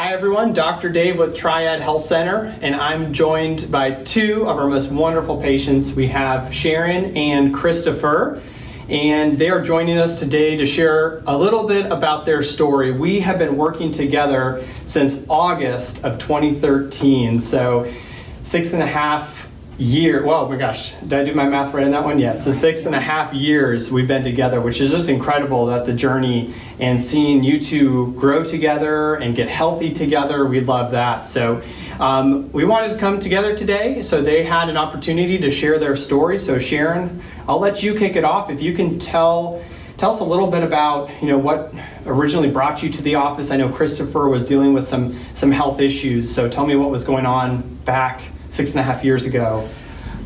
Hi everyone, Dr. Dave with Triad Health Center, and I'm joined by two of our most wonderful patients. We have Sharon and Christopher, and they are joining us today to share a little bit about their story. We have been working together since August of 2013, so six and a half year, well, my gosh, did I do my math right on that one? Yes, so six and a half years we've been together, which is just incredible that the journey and seeing you two grow together and get healthy together, we love that. So um, we wanted to come together today, so they had an opportunity to share their story. So Sharon, I'll let you kick it off. If you can tell tell us a little bit about you know what originally brought you to the office. I know Christopher was dealing with some some health issues, so tell me what was going on back six and a half years ago?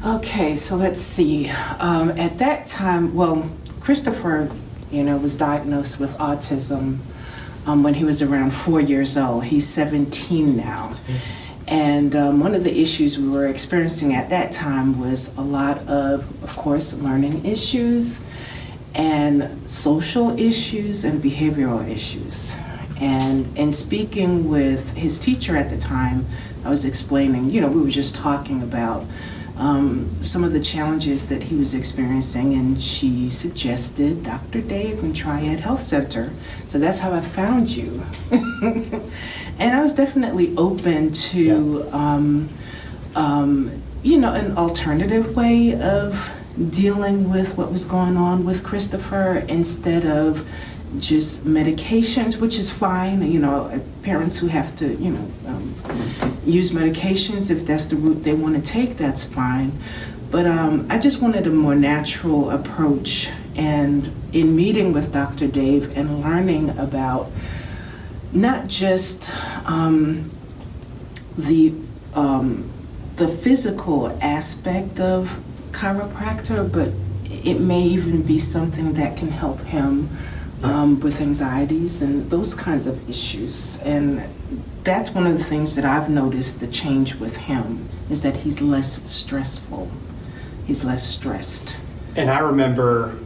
Okay, so let's see. Um, at that time, well, Christopher, you know, was diagnosed with autism um, when he was around four years old. He's 17 now. And um, one of the issues we were experiencing at that time was a lot of, of course, learning issues and social issues and behavioral issues. And in speaking with his teacher at the time, I was explaining, you know, we were just talking about um, some of the challenges that he was experiencing, and she suggested Dr. Dave from Triad Health Center. So that's how I found you. and I was definitely open to, um, um, you know, an alternative way of dealing with what was going on with Christopher instead of just medications, which is fine. You know, parents who have to, you know, um, use medications if that's the route they want to take, that's fine. But um, I just wanted a more natural approach. And in meeting with Dr. Dave and learning about not just um, the um, the physical aspect of chiropractor, but it may even be something that can help him um, with anxieties and those kinds of issues. And that's one of the things that I've noticed the change with him is that he's less stressful. He's less stressed. And I remember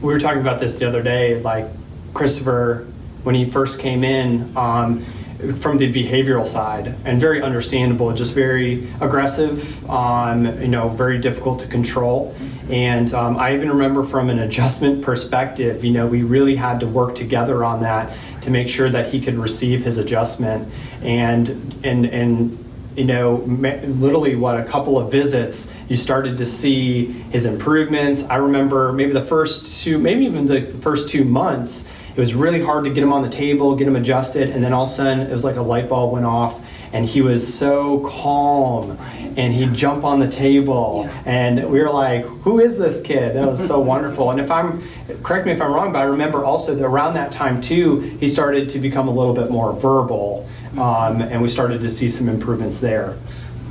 we were talking about this the other day, like Christopher, when he first came in, um, from the behavioral side and very understandable, just very aggressive, um, you know, very difficult to control. And um, I even remember from an adjustment perspective, you know, we really had to work together on that to make sure that he could receive his adjustment. And, and, and you know, literally what a couple of visits, you started to see his improvements. I remember maybe the first two, maybe even the first two months, it was really hard to get him on the table, get him adjusted, and then all of a sudden it was like a light bulb went off and he was so calm and he'd jump on the table yeah. and we were like who is this kid? That was so wonderful. And if i'm correct me if i'm wrong but i remember also that around that time too he started to become a little bit more verbal um, and we started to see some improvements there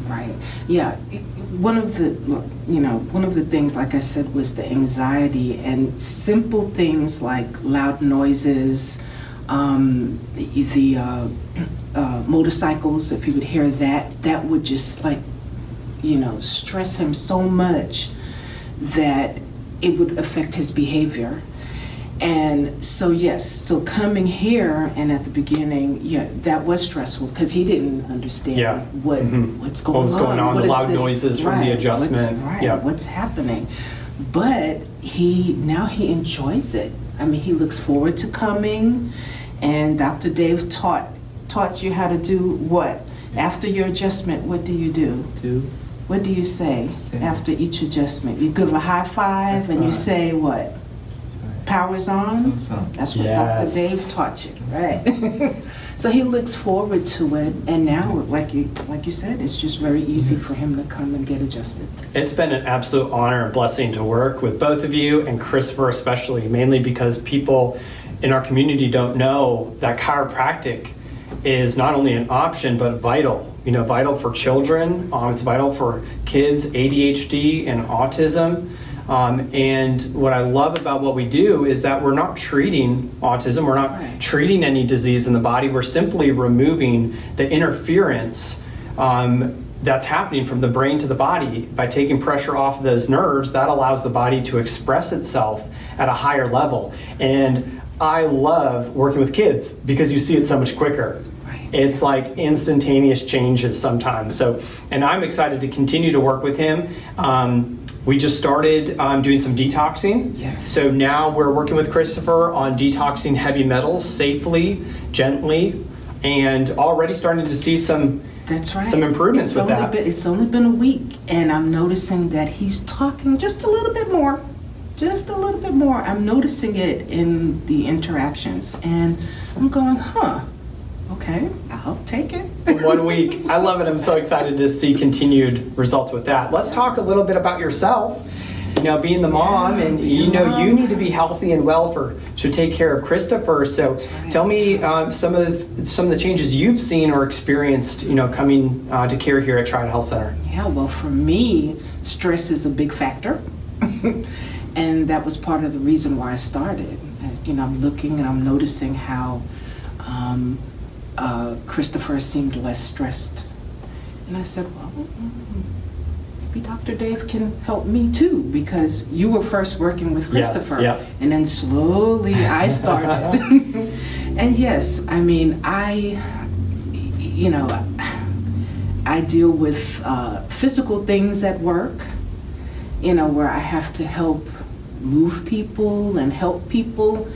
right? Yeah one of the you know one of the things like i said was the anxiety and simple things like loud noises um, the, the uh, uh, motorcycles if he would hear that that would just like you know stress him so much that it would affect his behavior and so yes, so coming here and at the beginning, yeah, that was stressful because he didn't understand yeah. what mm-hmm. what's going what was going on, the loud this? noises from right. the adjustment, what's, right? Yeah. What's happening? But he now he enjoys it. I mean, he looks forward to coming, and Dr. Dave taught taught you how to do what after your adjustment. What do you do? Do. What do you say, say after each adjustment? You give a high five, high five. and you say what? Powers on. That's what yes. Dr. Dave taught you, right? so he looks forward to it, and now, like you like you said, it's just very easy for him to come and get adjusted. It's been an absolute honor and blessing to work with both of you and Christopher especially, mainly because people in our community don't know that chiropractic is not only an option but vital. You know, vital for children. Um, it's vital for kids, ADHD and autism. Um, and what I love about what we do is that we're not treating autism, we're not right. treating any disease in the body, we're simply removing the interference um, that's happening from the brain to the body by taking pressure off those nerves that allows the body to express itself at a higher level and i love working with kids because you see it so much quicker. It's like instantaneous changes sometimes. So, and I'm excited to continue to work with him. Um, we just started um, doing some detoxing. Yes. So now we're working with Christopher on detoxing heavy metals safely, gently, and already starting to see some That's right. some improvements it's with that. Been, it's only been a week, and I'm noticing that he's talking just a little bit more. Just a little bit more. I'm noticing it in the interactions, and I'm going, huh, okay, I'll take it. one week. I love it. I'm so excited to see continued results with that. Let's talk a little bit about yourself. You know, being the mom, and you know, mom. you need to be healthy and well for to take care of Christopher. So, right. tell me uh, some of some of the changes you've seen or experienced. You know, coming uh, to care here at Triad Health Center. Yeah, well, for me, stress is a big factor. and that was part of the reason why I started. You know, I'm looking and I'm noticing how um, uh, Christopher seemed less stressed. And I said, well, maybe Dr. Dave can help me too, because you were first working with Yes, Christopher. yep. And then slowly I started. and yes, I mean, I, you know, I deal with uh, physical things at work, you know, where I have to help move people and help people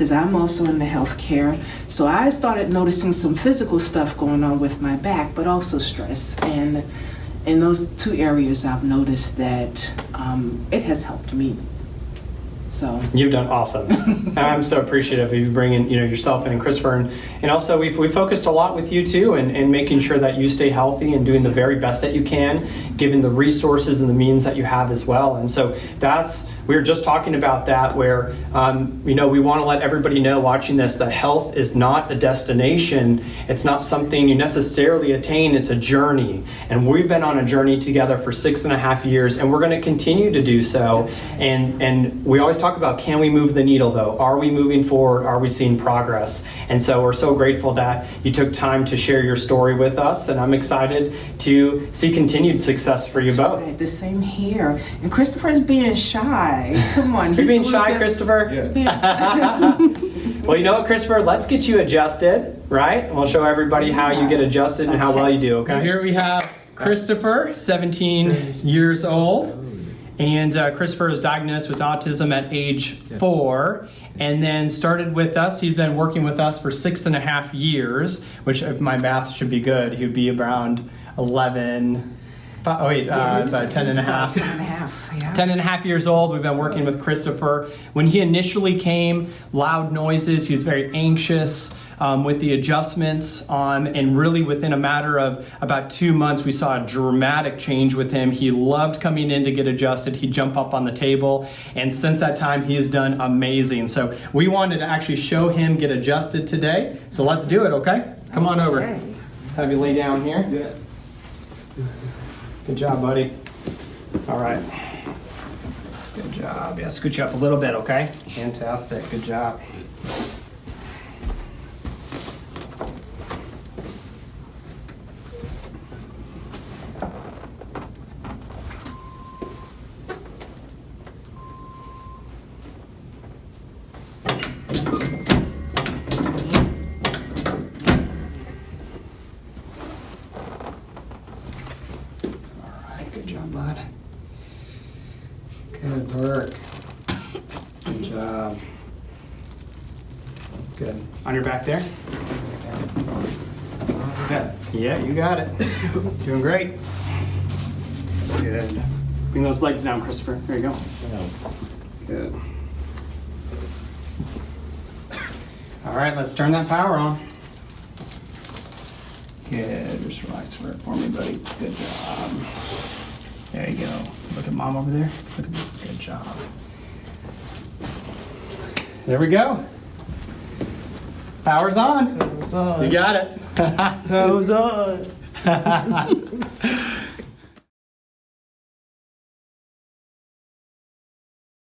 because I'm also in the healthcare. So I started noticing some physical stuff going on with my back, but also stress. And in those two areas, I've noticed that um, it has helped me. So You've done awesome. I'm so appreciative of you bringing you know yourself in and Christopher, and, and also we've we focused a lot with you too, and, and making sure that you stay healthy and doing the very best that you can, given the resources and the means that you have as well. And so that's we were just talking about that, where um, you know we want to let everybody know watching this that health is not a destination. It's not something you necessarily attain. It's a journey, and we've been on a journey together for six and a half years, and we're going to continue to do so. And and we always talk about can we move the needle though? Are we moving forward? Are we seeing progress? And so we're so grateful that you took time to share your story with us, and I'm excited to see continued success for you both. Right, the same here. And Christopher's being shy. Come on, You're being shy, bit- Christopher. He's being shy. Well, you know what, Christopher? Let's get you adjusted, right? We'll show everybody how you get adjusted and how well you do, okay? So here we have Christopher, 17 years old. And uh, Christopher was diagnosed with autism at age four and then started with us. He'd been working with us for six and a half years, which, if my math should be good, he would be around 11. Fi- Oh, wait, uh, about 10 and a half. Ten and a half, yeah. 10 and a half years old. We've been working with Christopher. When he initially came, loud noises, he was very anxious um, with the adjustments. Um, and really, within a matter of about two months, we saw a dramatic change with him. He loved coming in to get adjusted. He'd jump up on the table. And since that time, he has done amazing. So, we wanted to actually show him get adjusted today. So, let's do it, okay? Come on over. Have you lay down here. Good job, buddy. All right. Good job. Yeah, scoot you up a little bit, okay? Fantastic. Good job. Your back there? Yeah, you got it. Doing great. Good. Bring those legs down, Christopher. There you go. Good. All right, let's turn that power on. Good. Just relax for it for me, buddy. Good job. There you go. Look at mom over there. Look at me. Good job. There we go. Power's on. Goes on. You got it. Goes on.